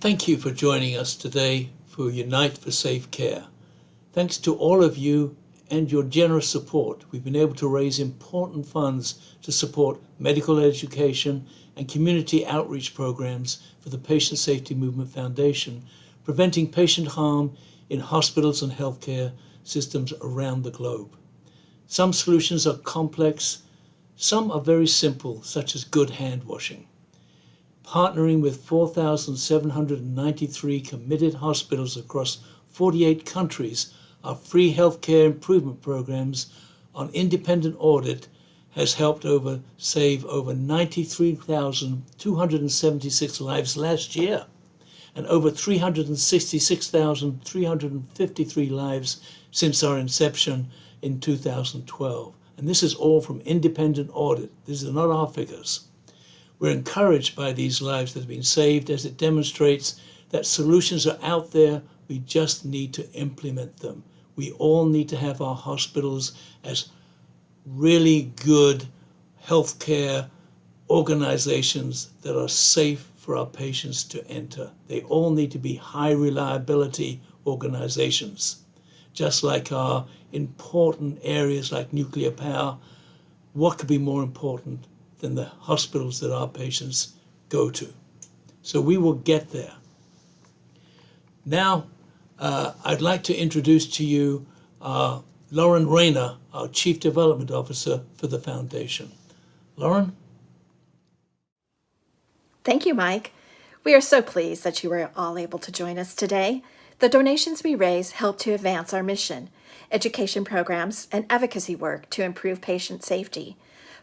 Thank you for joining us today for Unite for Safe Care. Thanks to all of you and your generous support, we've been able to raise important funds to support medical education and community outreach programs for the Patient Safety Movement Foundation, preventing patient harm in hospitals and healthcare systems around the globe. Some solutions are complex, some are very simple, such as good hand washing. Partnering with 4,793 committed hospitals across 48 countries, our free healthcare improvement programs on independent audit has helped over save over 93,276 lives last year and over 366,353 lives since our inception in 2012. And this is all from independent audit. These are not our figures. We're encouraged by these lives that have been saved as it demonstrates that solutions are out there. We just need to implement them. We all need to have our hospitals as really good healthcare organizations that are safe for our patients to enter. They all need to be high reliability organizations, just like our important areas like nuclear power. What could be more important than the hospitals that our patients go to? So we will get there. Now, uh, I'd like to introduce to you uh, Lauren Rayner, our Chief Development Officer for the Foundation. Lauren? Thank you, Mike. We are so pleased that you were all able to join us today. The donations we raise help to advance our mission, education programs, and advocacy work to improve patient safety.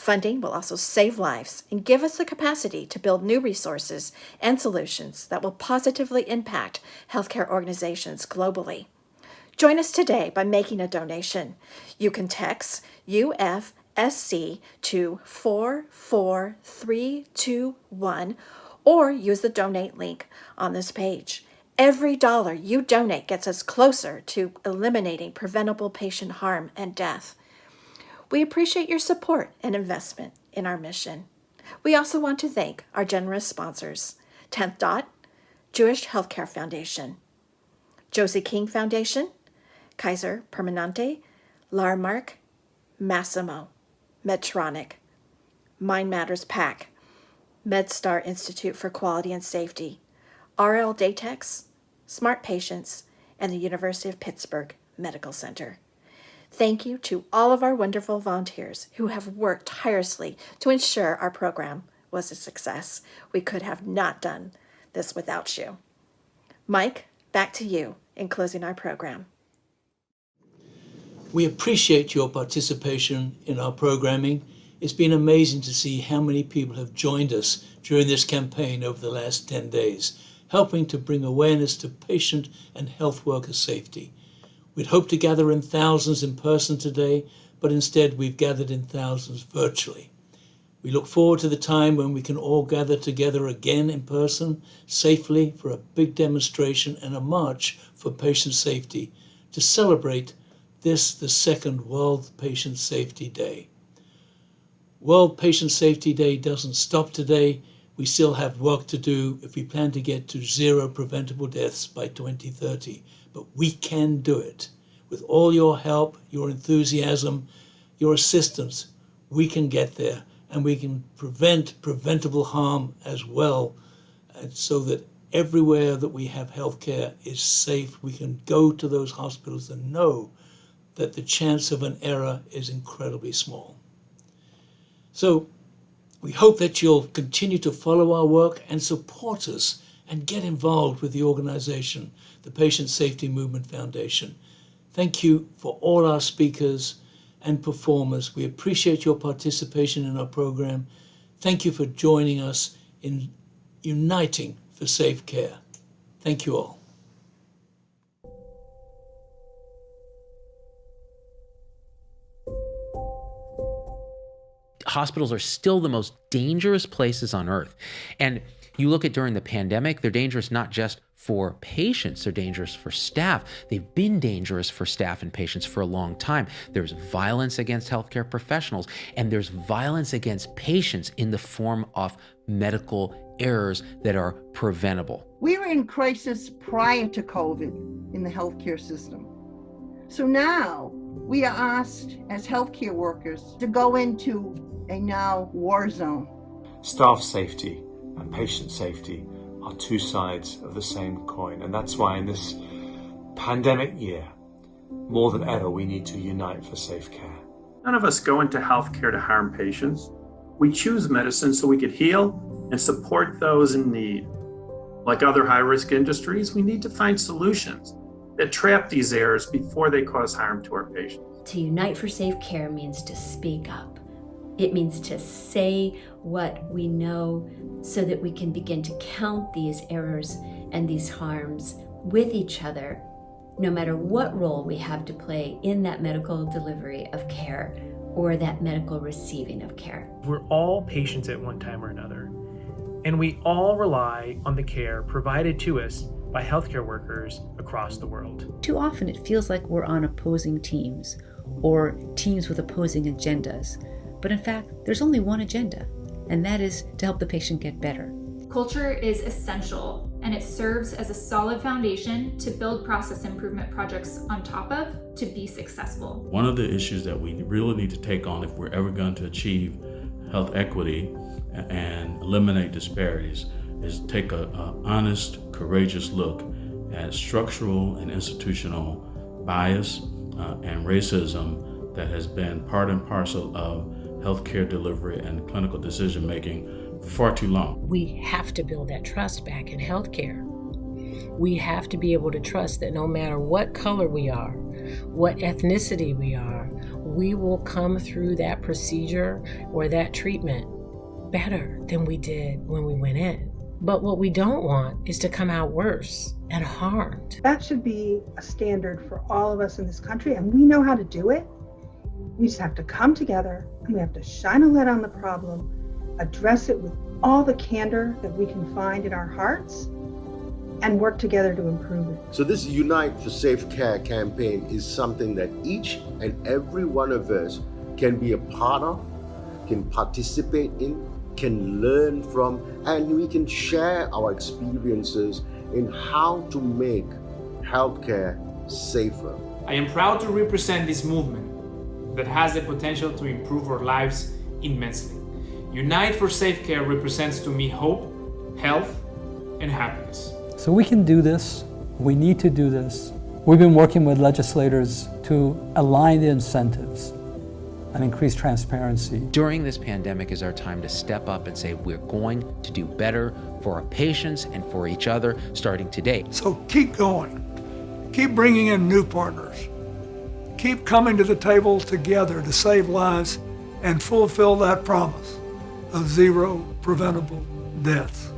Funding will also save lives and give us the capacity to build new resources and solutions that will positively impact healthcare organizations globally. Join us today by making a donation. You can text UF SC to 44321 or use the donate link on this page. Every dollar you donate gets us closer to eliminating preventable patient harm and death. We appreciate your support and investment in our mission. We also want to thank our generous sponsors, 10th Dot, Jewish Healthcare Foundation, Josie King Foundation, Kaiser Permanente, Larmark, Masimo. Medtronic, Mind Matters PAC, MedStar Institute for Quality and Safety, RLDatix, Smart Patients, and the University of Pittsburgh Medical Center. Thank you to all of our wonderful volunteers who have worked tirelessly to ensure our program was a success. We could have not done this without you. Mike, back to you in closing our program. We appreciate your participation in our programming. It's been amazing to see how many people have joined us during this campaign over the last 10 days, helping to bring awareness to patient and health worker safety. We'd hoped to gather in thousands in person today, but instead we've gathered in thousands virtually. We look forward to the time when we can all gather together again in person, safely, for a big demonstration and a march for patient safety to celebrate this the second World Patient Safety Day. World Patient Safety Day doesn't stop today. We still have work to do if we plan to get to zero preventable deaths by 2030. But we can do it. With all your help, your enthusiasm, your assistance, we can get there and we can prevent preventable harm as well and so that everywhere that we have healthcare is safe. We can go to those hospitals and know that the chance of an error is incredibly small. So we hope that you'll continue to follow our work and support us and get involved with the organization, the Patient Safety Movement Foundation. Thank you for all our speakers and performers. We appreciate your participation in our program. Thank you for joining us in uniting for safe care. Thank you all. hospitals are still the most dangerous places on earth. And you look at during the pandemic, they're dangerous not just for patients, they're dangerous for staff. They've been dangerous for staff and patients for a long time. There's violence against healthcare professionals, and there's violence against patients in the form of medical errors that are preventable. We were in crisis prior to COVID in the healthcare system. So now we are asked as healthcare workers to go into a now war zone. Staff safety and patient safety are two sides of the same coin, and that's why in this pandemic year, more than ever, we need to unite for safe care. None of us go into healthcare to harm patients. We choose medicine so we could heal and support those in need. Like other high risk industries, we need to find solutions that trap these errors before they cause harm to our patients. To unite for safe care means to speak up. It means to say what we know so that we can begin to count these errors and these harms with each other, no matter what role we have to play in that medical delivery of care or that medical receiving of care. We're all patients at one time or another, and we all rely on the care provided to us by healthcare workers across the world. Too often it feels like we're on opposing teams or teams with opposing agendas. But in fact, there's only one agenda, and that is to help the patient get better. Culture is essential and it serves as a solid foundation to build process improvement projects on top of to be successful. One of the issues that we really need to take on if we're ever going to achieve health equity and eliminate disparities is take a, a honest, courageous look at structural and institutional bias uh, and racism that has been part and parcel of healthcare delivery and clinical decision making for far too long. We have to build that trust back in healthcare. We have to be able to trust that no matter what color we are, what ethnicity we are, we will come through that procedure or that treatment better than we did when we went in. But what we don't want is to come out worse and harmed. That should be a standard for all of us in this country, and we know how to do it. We just have to come together and we have to shine a light on the problem, address it with all the candor that we can find in our hearts, and work together to improve it. So, this Unite for Safe Care campaign is something that each and every one of us can be a part of, can participate in, can learn from, and we can share our experiences in how to make healthcare safer. I am proud to represent this movement that has the potential to improve our lives immensely. Unite for Safe Care represents to me hope, health, and happiness. So we can do this. We need to do this. We've been working with legislators to align the incentives and increase transparency. During this pandemic is our time to step up and say we're going to do better for our patients and for each other starting today. So keep going. Keep bringing in new partners. Keep coming to the table together to save lives and fulfill that promise of zero preventable deaths.